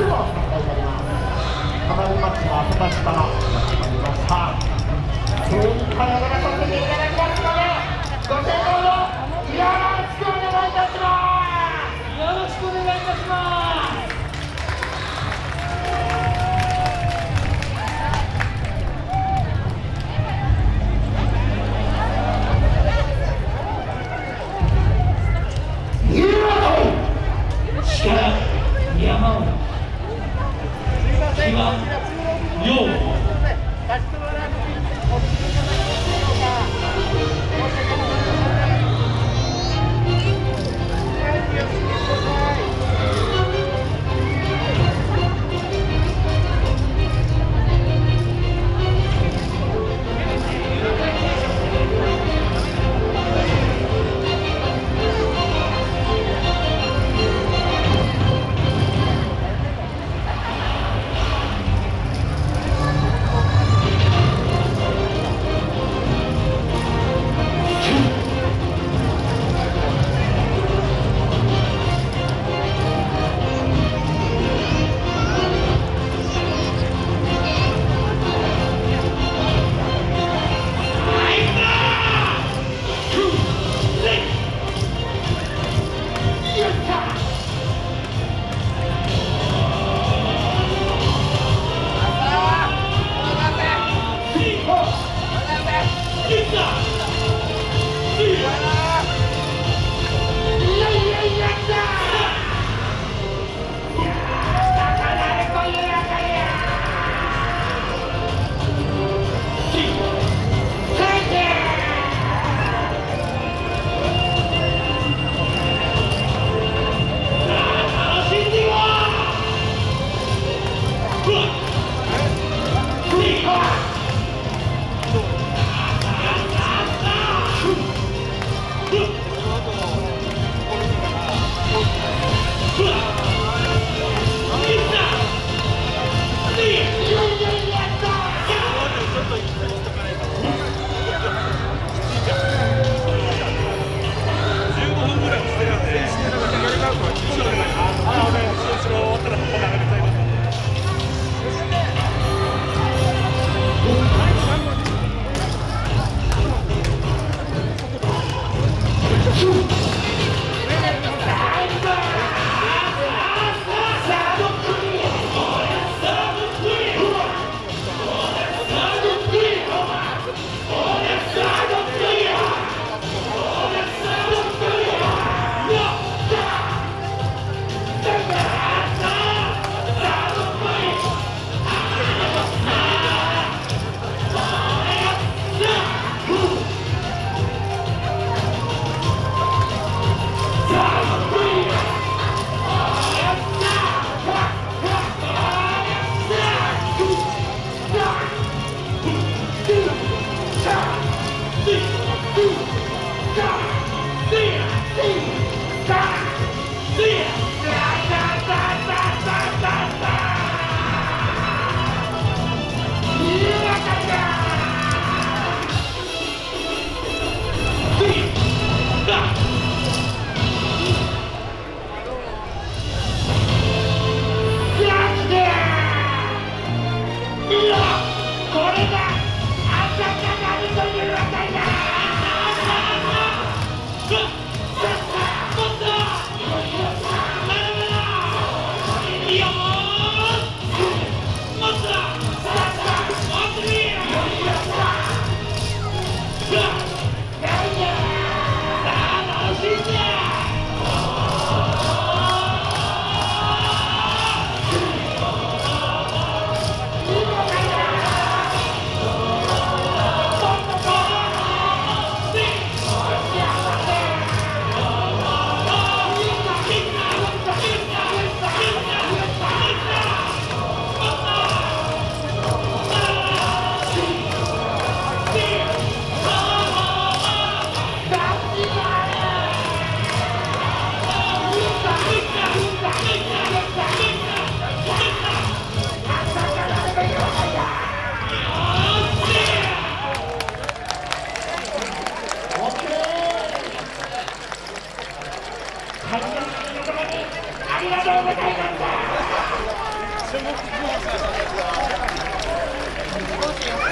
足をおいにります。この荷物をお届けし比嘉陽。Clutch! ありがとうございました